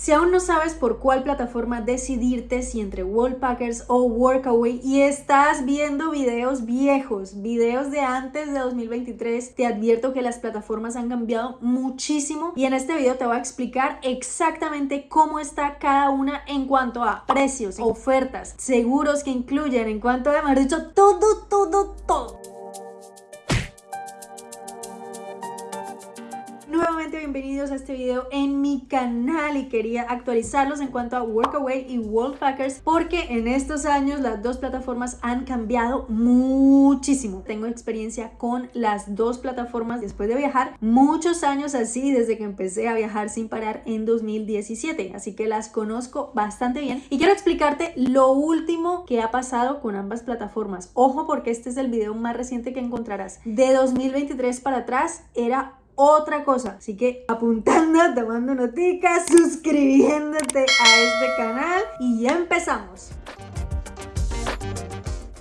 Si aún no sabes por cuál plataforma decidirte, si entre Wallpackers o Workaway y estás viendo videos viejos, videos de antes de 2023, te advierto que las plataformas han cambiado muchísimo y en este video te voy a explicar exactamente cómo está cada una en cuanto a precios, ofertas, seguros que incluyen, en cuanto a, mejor dicho, todo, todo, todo. Bienvenidos a este video en mi canal y quería actualizarlos en cuanto a Workaway y Wallpackers porque en estos años las dos plataformas han cambiado muchísimo. Tengo experiencia con las dos plataformas después de viajar muchos años así desde que empecé a viajar sin parar en 2017, así que las conozco bastante bien y quiero explicarte lo último que ha pasado con ambas plataformas. Ojo porque este es el video más reciente que encontrarás. De 2023 para atrás era otra cosa. Así que apuntando, tomando noticas, suscribiéndote a este canal y ya empezamos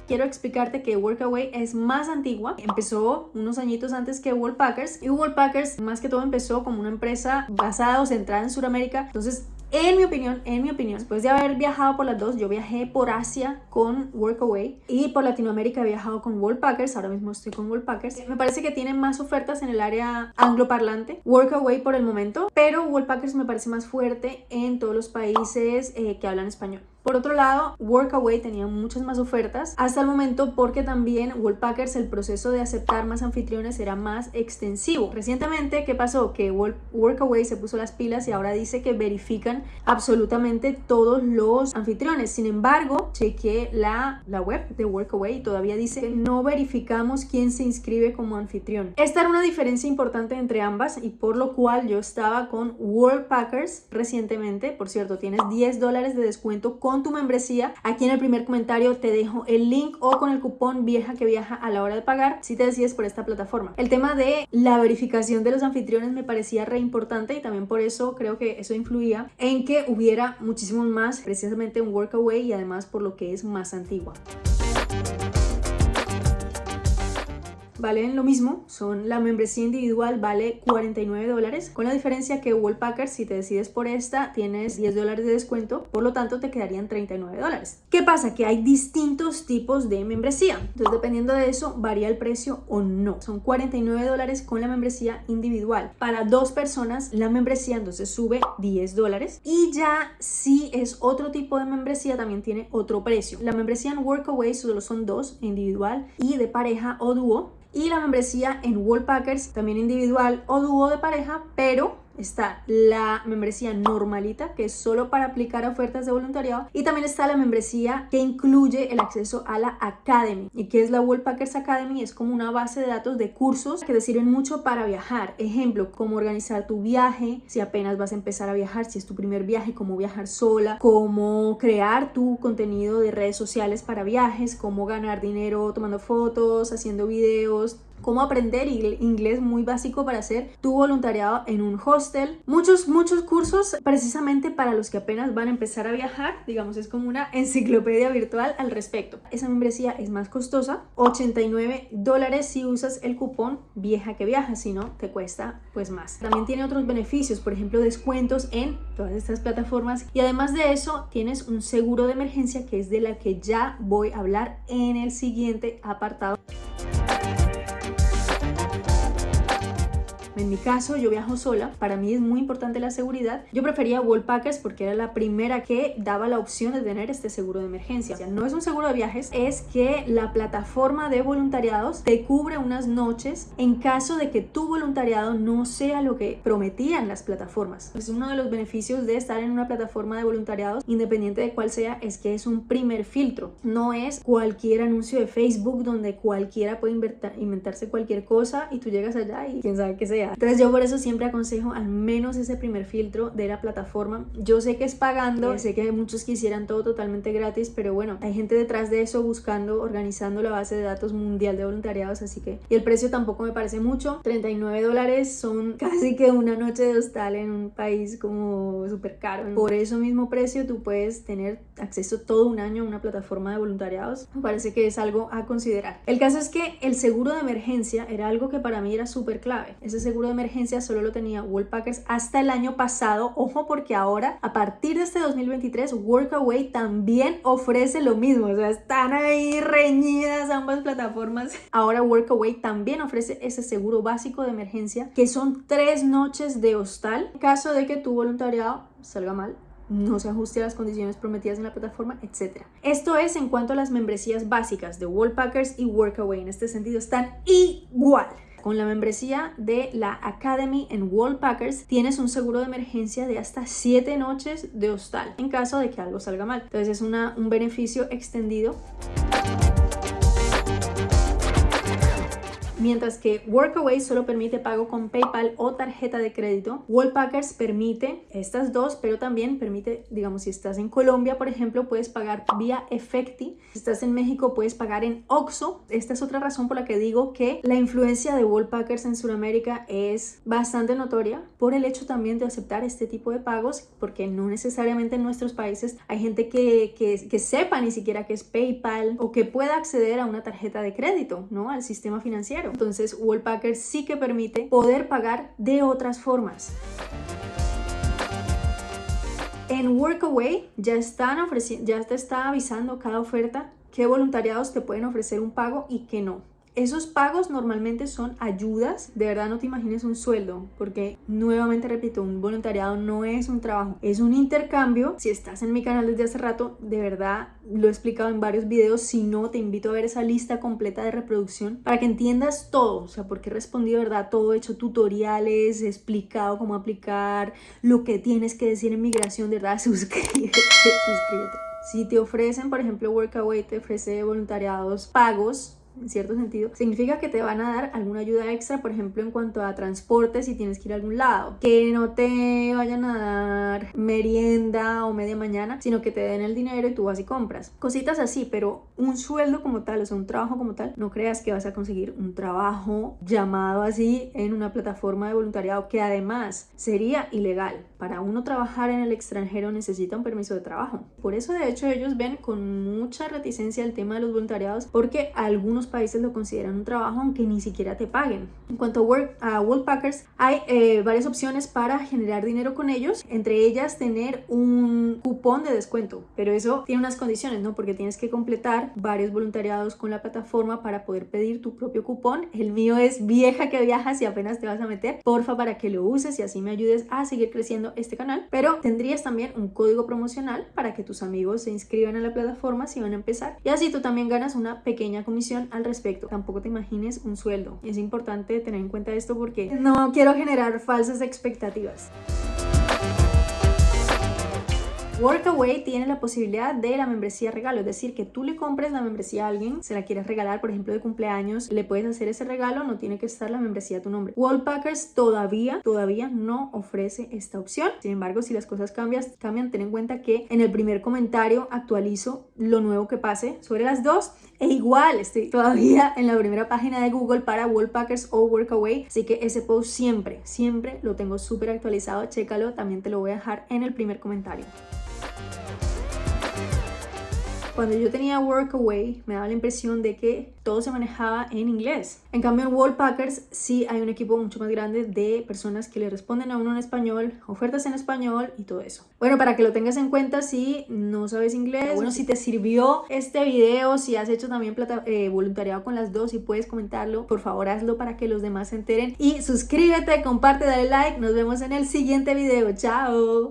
quiero explicarte que Workaway es más antigua. Empezó unos añitos antes que Wallpackers y Wallpackers más que todo empezó como una empresa basada o centrada en Sudamérica. Entonces en mi opinión, en mi opinión, después de haber viajado por las dos, yo viajé por Asia con Workaway y por Latinoamérica he viajado con Wallpackers, ahora mismo estoy con Wallpackers. Me parece que tienen más ofertas en el área angloparlante, Workaway por el momento, pero Wallpackers me parece más fuerte en todos los países eh, que hablan español. Por otro lado, Workaway tenía muchas más ofertas hasta el momento porque también Wallpackers el proceso de aceptar más anfitriones era más extensivo. Recientemente, ¿qué pasó? Que Workaway se puso las pilas y ahora dice que verifican absolutamente todos los anfitriones. Sin embargo, chequeé la, la web de Workaway y todavía dice que no verificamos quién se inscribe como anfitrión. Esta era una diferencia importante entre ambas y por lo cual yo estaba con Worldpackers recientemente. Por cierto, tienes 10 dólares de descuento con tu membresía. Aquí en el primer comentario te dejo el link o con el cupón vieja que viaja a la hora de pagar si te decides por esta plataforma. El tema de la verificación de los anfitriones me parecía re importante y también por eso creo que eso influía en que hubiera muchísimos más precisamente un workaway y además por lo que es más antigua. Valen lo mismo, son la membresía individual vale 49 dólares, con la diferencia que Wallpacker si te decides por esta tienes 10 dólares de descuento, por lo tanto te quedarían 39 dólares. ¿Qué pasa? Que hay distintos tipos de membresía, entonces dependiendo de eso varía el precio o no. Son 49 dólares con la membresía individual. Para dos personas la membresía entonces sube 10 dólares y ya si es otro tipo de membresía también tiene otro precio. La membresía en Workaway solo son dos, individual y de pareja o dúo y la membresía en Wallpackers, también individual o dúo de pareja, pero está la membresía normalita, que es solo para aplicar ofertas de voluntariado, y también está la membresía que incluye el acceso a la Academy. ¿Y que es la Wallpackers Academy? Es como una base de datos de cursos que te sirven mucho para viajar. Ejemplo, cómo organizar tu viaje, si apenas vas a empezar a viajar, si es tu primer viaje, cómo viajar sola, cómo crear tu contenido de redes sociales para viajes, cómo ganar dinero tomando fotos, haciendo videos, cómo aprender inglés muy básico para hacer tu voluntariado en un hostel. Muchos, muchos cursos precisamente para los que apenas van a empezar a viajar. Digamos, es como una enciclopedia virtual al respecto. Esa membresía es más costosa, 89 dólares si usas el cupón vieja que viaja, si no te cuesta pues más. También tiene otros beneficios, por ejemplo descuentos en todas estas plataformas y además de eso tienes un seguro de emergencia que es de la que ya voy a hablar en el siguiente apartado. En mi caso, yo viajo sola, para mí es muy importante la seguridad. Yo prefería Wallpackers porque era la primera que daba la opción de tener este seguro de emergencia. O sea, no es un seguro de viajes, es que la plataforma de voluntariados te cubre unas noches en caso de que tu voluntariado no sea lo que prometían las plataformas. Es uno de los beneficios de estar en una plataforma de voluntariados, independiente de cuál sea, es que es un primer filtro. No es cualquier anuncio de Facebook donde cualquiera puede inventarse cualquier cosa y tú llegas allá y quién sabe qué sea. Entonces yo por eso siempre aconsejo al menos ese primer filtro de la plataforma. Yo sé que es pagando, sé que muchos quisieran todo totalmente gratis, pero bueno, hay gente detrás de eso buscando, organizando la base de datos mundial de voluntariados, así que... Y el precio tampoco me parece mucho, 39 dólares son casi que una noche de hostal en un país como súper caro. Por eso mismo precio tú puedes tener acceso todo un año a una plataforma de voluntariados. Me parece que es algo a considerar. El caso es que el seguro de emergencia era algo que para mí era súper clave. Ese seguro seguro de emergencia solo lo tenía Packers hasta el año pasado. Ojo porque ahora, a partir de este 2023, Workaway también ofrece lo mismo. O sea, están ahí reñidas ambas plataformas. Ahora Workaway también ofrece ese seguro básico de emergencia que son tres noches de hostal en caso de que tu voluntariado salga mal no se ajuste a las condiciones prometidas en la plataforma, etc. Esto es en cuanto a las membresías básicas de Wallpackers y Workaway. En este sentido están igual. Con la membresía de la Academy en Wallpackers tienes un seguro de emergencia de hasta 7 noches de hostal en caso de que algo salga mal. Entonces es una, un beneficio extendido. Mientras que Workaway solo permite pago con PayPal o tarjeta de crédito, Wallpackers permite estas dos, pero también permite, digamos, si estás en Colombia, por ejemplo, puedes pagar vía Efecti. Si estás en México, puedes pagar en Oxxo. Esta es otra razón por la que digo que la influencia de Wallpackers en Sudamérica es bastante notoria por el hecho también de aceptar este tipo de pagos, porque no necesariamente en nuestros países hay gente que, que, que sepa ni siquiera que es PayPal o que pueda acceder a una tarjeta de crédito, ¿no? Al sistema financiero. Entonces Wallpacker sí que permite poder pagar de otras formas. En Workaway ya están ya te está avisando cada oferta qué voluntariados te pueden ofrecer un pago y qué no. Esos pagos normalmente son ayudas, de verdad no te imagines un sueldo, porque nuevamente repito, un voluntariado no es un trabajo, es un intercambio. Si estás en mi canal desde hace rato, de verdad lo he explicado en varios videos, si no te invito a ver esa lista completa de reproducción para que entiendas todo, o sea, porque he respondido, ¿verdad? Todo, he hecho tutoriales, he explicado cómo aplicar, lo que tienes que decir en migración, de verdad, suscríbete, suscríbete. Si te ofrecen, por ejemplo, Workaway te ofrece voluntariados pagos, en cierto sentido, significa que te van a dar alguna ayuda extra, por ejemplo, en cuanto a transporte si tienes que ir a algún lado, que no te vayan a dar merienda o media mañana, sino que te den el dinero y tú vas y compras. Cositas así, pero un sueldo como tal, o sea, un trabajo como tal, no creas que vas a conseguir un trabajo llamado así en una plataforma de voluntariado que además sería ilegal. Para uno trabajar en el extranjero necesita un permiso de trabajo. Por eso, de hecho, ellos ven con mucha reticencia el tema de los voluntariados porque algunos países lo consideran un trabajo aunque ni siquiera te paguen. En cuanto a, work, a hay eh, varias opciones para generar dinero con ellos, entre ellas tener un cupón de descuento, pero eso tiene unas condiciones, ¿no? Porque tienes que completar varios voluntariados con la plataforma para poder pedir tu propio cupón. El mío es vieja que viajas y apenas te vas a meter, porfa para que lo uses y así me ayudes a seguir creciendo este canal, pero tendrías también un código promocional para que tus amigos se inscriban a la plataforma si van a empezar y así tú también ganas una pequeña comisión respecto. Tampoco te imagines un sueldo. Es importante tener en cuenta esto porque no quiero generar falsas expectativas. Workaway tiene la posibilidad de la membresía regalo, es decir, que tú le compres la membresía a alguien, se la quieres regalar, por ejemplo, de cumpleaños, le puedes hacer ese regalo, no tiene que estar la membresía a tu nombre. Wallpackers todavía, todavía no ofrece esta opción. Sin embargo, si las cosas cambian, cambian, ten en cuenta que en el primer comentario actualizo lo nuevo que pase sobre las dos e igual estoy todavía en la primera página de Google para Wallpackers o Workaway, así que ese post siempre, siempre lo tengo súper actualizado, chécalo, también te lo voy a dejar en el primer comentario. Cuando yo tenía Workaway me daba la impresión de que todo se manejaba en inglés. En cambio en Wallpackers sí hay un equipo mucho más grande de personas que le responden a uno en español, ofertas en español y todo eso. Bueno, para que lo tengas en cuenta si no sabes inglés, bueno, si te sirvió este video, si has hecho también eh, voluntariado con las dos y puedes comentarlo, por favor hazlo para que los demás se enteren. Y suscríbete, comparte, dale like, nos vemos en el siguiente video. ¡Chao!